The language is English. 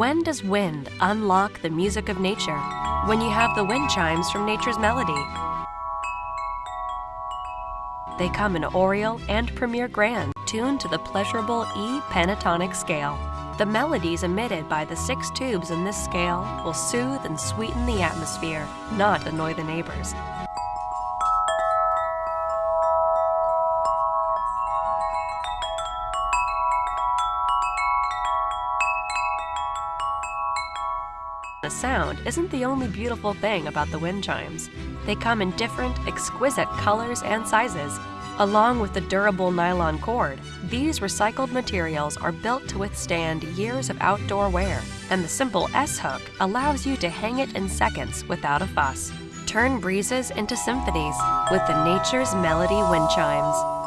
When does wind unlock the music of nature? When you have the wind chimes from nature's melody. They come in Aureole and Premier Grande, tuned to the pleasurable E pentatonic scale. The melodies emitted by the six tubes in this scale will soothe and sweeten the atmosphere, not annoy the neighbors. The sound isn't the only beautiful thing about the wind chimes. They come in different, exquisite colors and sizes. Along with the durable nylon cord, these recycled materials are built to withstand years of outdoor wear, and the simple S-hook allows you to hang it in seconds without a fuss. Turn breezes into symphonies with the Nature's Melody wind chimes.